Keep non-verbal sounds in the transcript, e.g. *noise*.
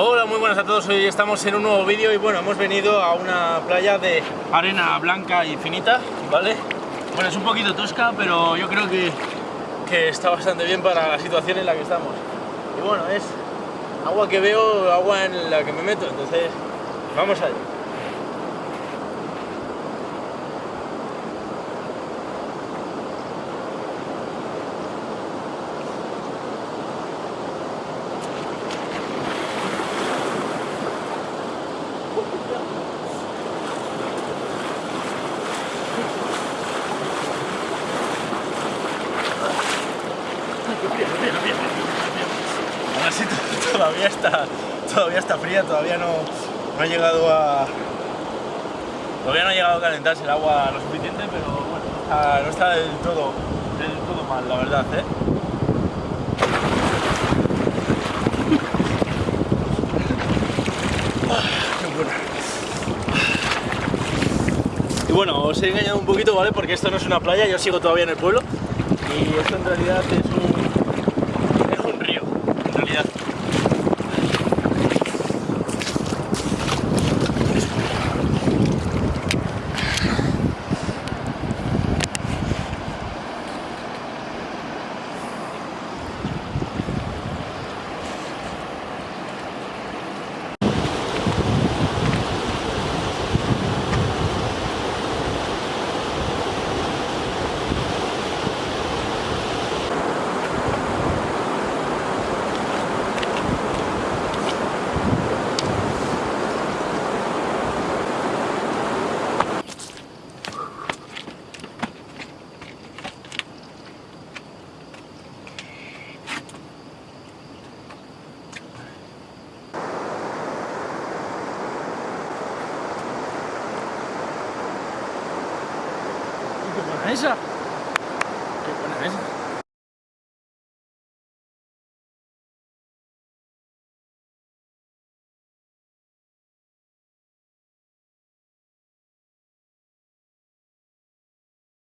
Hola, muy buenas a todos. Hoy estamos en un nuevo vídeo y bueno, hemos venido a una playa de arena blanca y finita, ¿vale? Bueno, es un poquito tosca, pero yo creo que, que está bastante bien para la situación en la que estamos. Y bueno, es agua que veo, agua en la que me meto, entonces vamos allá. *laughs* Todavía está, todavía está fría, todavía no, no ha llegado a... Todavía no ha llegado a calentarse el agua lo suficiente, pero bueno, no está, del, todo, del todo mal, la verdad, ¿eh? Buena. Y bueno, os he engañado un poquito, ¿vale? Porque esto no es una playa, yo sigo todavía en el pueblo y esto en realidad es un, 没事